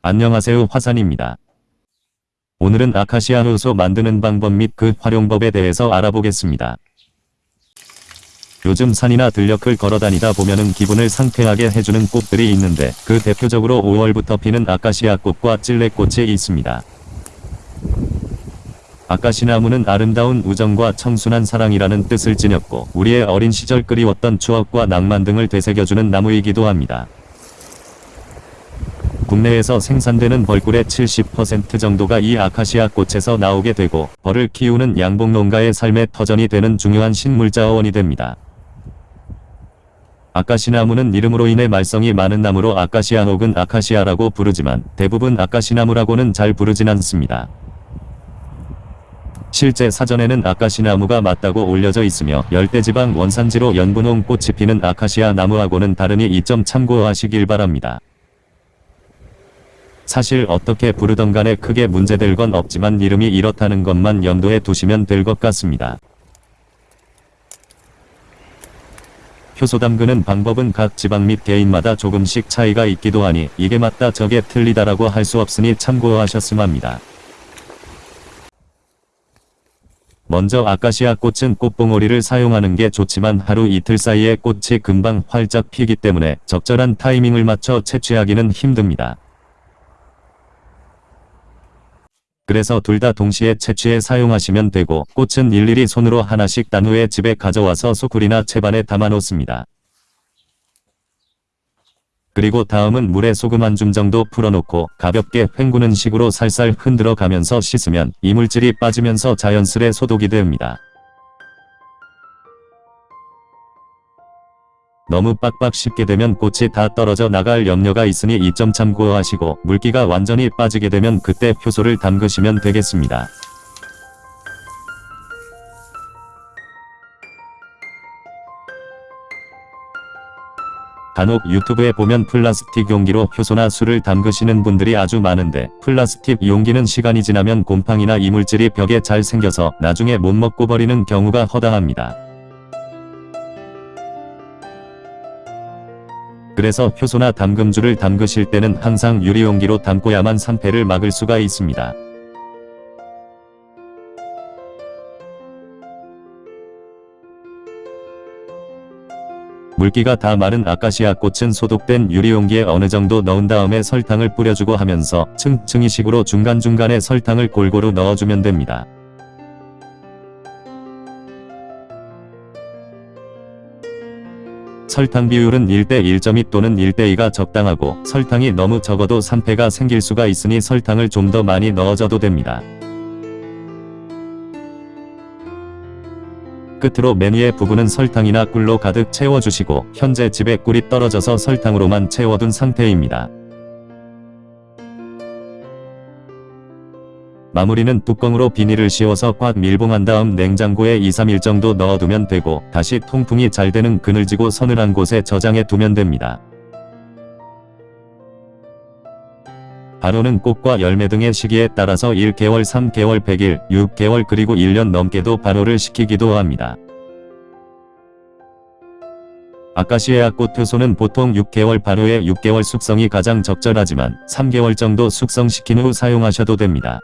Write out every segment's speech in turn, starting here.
안녕하세요 화산입니다. 오늘은 아카시아 효소 만드는 방법 및 그 활용법에 대해서 알아보겠습니다. 요즘 산이나 들녘을 걸어다니다 보면은 기분을 상쾌하게 해주는 꽃들이 있는데 그 대표적으로 5월부터 피는 아카시아 꽃과 찔레꽃이 있습니다. 아카시나무는 아름다운 우정과 청순한 사랑이라는 뜻을 지녔고 우리의 어린 시절 그리웠던 추억과 낭만 등을 되새겨주는 나무이기도 합니다. 국내에서 생산되는 벌꿀의 70% 정도가 이 아카시아 꽃에서 나오게 되고 벌을 키우는 양봉 농가의 삶의 터전이 되는 중요한 식물자원이 됩니다. 아카시나무는 이름으로 인해 말썽이 많은 나무로 아카시아 혹은 아카시아라고 부르지만 대부분 아카시나무라고는 잘 부르진 않습니다. 실제 사전에는 아카시나무가 맞다고 올려져 있으며 열대지방 원산지로 연분홍 꽃이 피는 아카시아 나무하고는 다르니 이 점 참고하시길 바랍니다. 사실 어떻게 부르던 간에 크게 문제될 건 없지만 이름이 이렇다는 것만 염두에 두시면 될 것 같습니다. 효소 담그는 방법은 각 지방 및 개인마다 조금씩 차이가 있기도 하니 이게 맞다 저게 틀리다라고 할 수 없으니 참고하셨음 합니다. 먼저 아카시아 꽃은 꽃봉오리를 사용하는 게 좋지만 하루 이틀 사이에 꽃이 금방 활짝 피기 때문에 적절한 타이밍을 맞춰 채취하기는 힘듭니다. 그래서 둘 다 동시에 채취해 사용하시면 되고 꽃은 일일이 손으로 하나씩 딴 후에 집에 가져와서 소쿠리나 채반에 담아 놓습니다. 그리고 다음은 물에 소금 한 줌 정도 풀어놓고 가볍게 헹구는 식으로 살살 흔들어 가면서 씻으면 이물질이 빠지면서 자연스레 소독이 됩니다. 너무 빡빡 씹게 되면 꽃이 다 떨어져 나갈 염려가 있으니 이 점 참고하시고 물기가 완전히 빠지게 되면 그때 효소를 담그시면 되겠습니다. 간혹 유튜브에 보면 플라스틱 용기로 효소나 술을 담그시는 분들이 아주 많은데 플라스틱 용기는 시간이 지나면 곰팡이나 이물질이 벽에 잘 생겨서 나중에 못 먹고 버리는 경우가 허다합니다. 그래서 효소나 담금주를 담그실 때는 항상 유리용기로 담고야만 산패를 막을 수가 있습니다. 물기가 다 마른 아카시아 꽃은 소독된 유리용기에 어느 정도 넣은 다음에 설탕을 뿌려주고 하면서 층층이식으로 중간중간에 설탕을 골고루 넣어주면 됩니다. 설탕 비율은 1대 1.2 또는 1대 2가 적당하고 설탕이 너무 적어도 산패가 생길 수가 있으니 설탕을 좀 더 많이 넣어줘도 됩니다. 끝으로 맨 위에 부분은 설탕이나 꿀로 가득 채워주시고 현재 집에 꿀이 떨어져서 설탕으로만 채워둔 상태입니다. 마무리는 뚜껑으로 비닐을 씌워서 꽉 밀봉한 다음 냉장고에 2-3일 정도 넣어두면 되고 다시 통풍이 잘 되는 그늘지고 서늘한 곳에 저장해 두면 됩니다. 발효는 꽃과 열매 등의 시기에 따라서 1개월, 3개월, 100일, 6개월 그리고 1년 넘게도 발효를 시키기도 합니다. 아카시아 꽃 효소는 보통 6개월 발효에 6개월 숙성이 가장 적절하지만 3개월 정도 숙성시킨 후 사용하셔도 됩니다.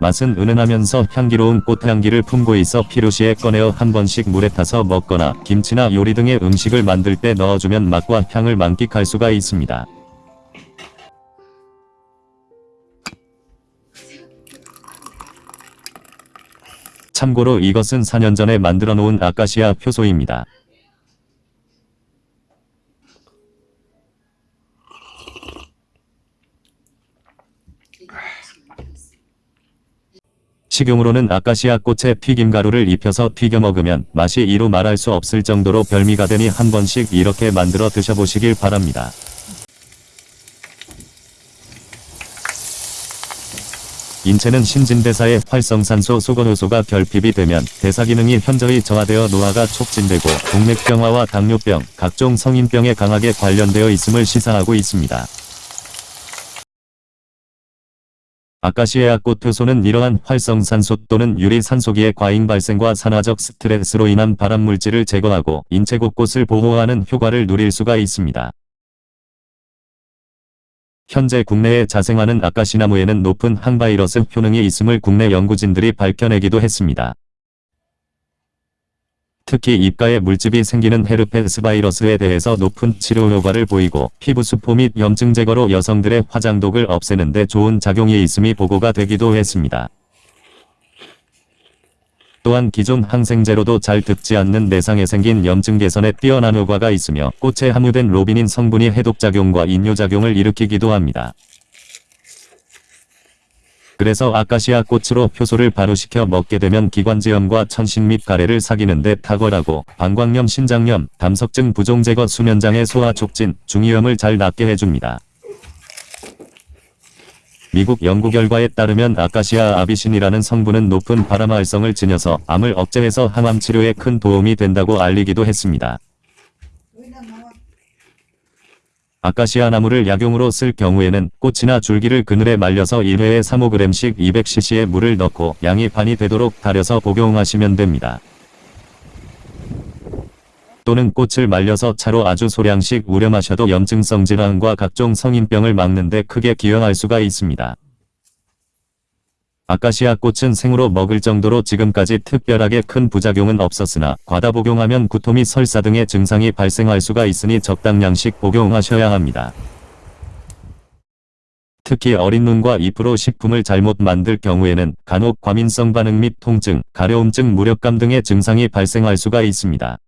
맛은 은은하면서 향기로운 꽃향기를 품고 있어 필요시에 꺼내어 한 번씩 물에 타서 먹거나 김치나 요리 등의 음식을 만들 때 넣어주면 맛과 향을 만끽할 수가 있습니다. 참고로 이것은 4년 전에 만들어 놓은 아카시아 효소입니다. 식용으로는 아카시아 꽃에 튀김가루를 입혀서 튀겨 먹으면 맛이 이루 말할 수 없을 정도로 별미가 되니 한 번씩 이렇게 만들어 드셔보시길 바랍니다. 인체는 신진대사의 활성산소 소건효소가 결핍이 되면 대사기능이 현저히 저하되어 노화가 촉진되고 동맥경화와 당뇨병, 각종 성인병에 강하게 관련되어 있음을 시사하고 있습니다. 아카시아 꽃 효소는 이러한 활성산소 또는 유리산소기의 과잉 발생과 산화적 스트레스로 인한 발암물질을 제거하고 인체 곳곳을 보호하는 효과를 누릴 수가 있습니다. 현재 국내에 자생하는 아카시나무에는 높은 항바이러스 효능이 있음을 국내 연구진들이 밝혀내기도 했습니다. 특히 입가에 물집이 생기는 헤르페스 바이러스에 대해서 높은 치료 효과를 보이고 피부 수포 및 염증 제거로 여성들의 화장독을 없애는 데 좋은 작용이 있음이 보고가 되기도 했습니다. 또한 기존 항생제로도 잘 듣지 않는 내상에 생긴 염증 개선에 뛰어난 효과가 있으며 꽃에 함유된 로비닌 성분이 해독작용과 인뇨작용을 일으키기도 합니다. 그래서 아카시아 꽃으로 효소를 발효시켜 먹게 되면 기관지염과 천신 및 가래를 사귀는데 탁월하고 방광염, 신장염, 담석증 부종 제거, 수면장애, 소화 촉진, 중이염을 잘 낫게 해줍니다. 미국 연구 결과에 따르면 아카시아 아비신이라는 성분은 높은 바람 활성을 지녀서 암을 억제해서 항암 치료에 큰 도움이 된다고 알리기도 했습니다. 아카시아 나무를 약용으로 쓸 경우에는 꽃이나 줄기를 그늘에 말려서 1회에 3-5g씩 200cc의 물을 넣고 양이 반이 되도록 달여서 복용하시면 됩니다. 또는 꽃을 말려서 차로 아주 소량씩 우려 마셔도 염증성 질환과 각종 성인병을 막는 데 크게 기여할 수가 있습니다. 아카시아 꽃은 생으로 먹을 정도로 지금까지 특별하게 큰 부작용은 없었으나 과다 복용하면 구토 및 설사 등의 증상이 발생할 수가 있으니 적당량씩 복용하셔야 합니다. 특히 어린 눈과 잎으로 식품을 잘못 만들 경우에는 간혹 과민성 반응 및 통증, 가려움증, 무력감 등의 증상이 발생할 수가 있습니다.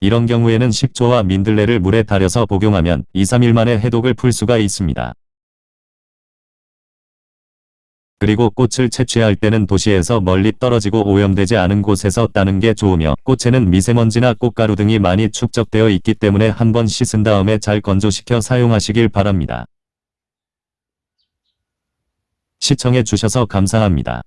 이런 경우에는 식초와 민들레를 물에 달여서 복용하면 2-3일 만에 해독을 풀 수가 있습니다. 그리고 꽃을 채취할 때는 도시에서 멀리 떨어지고 오염되지 않은 곳에서 따는 게 좋으며 꽃에는 미세먼지나 꽃가루 등이 많이 축적되어 있기 때문에 한번 씻은 다음에 잘 건조시켜 사용하시길 바랍니다. 시청해 주셔서 감사합니다.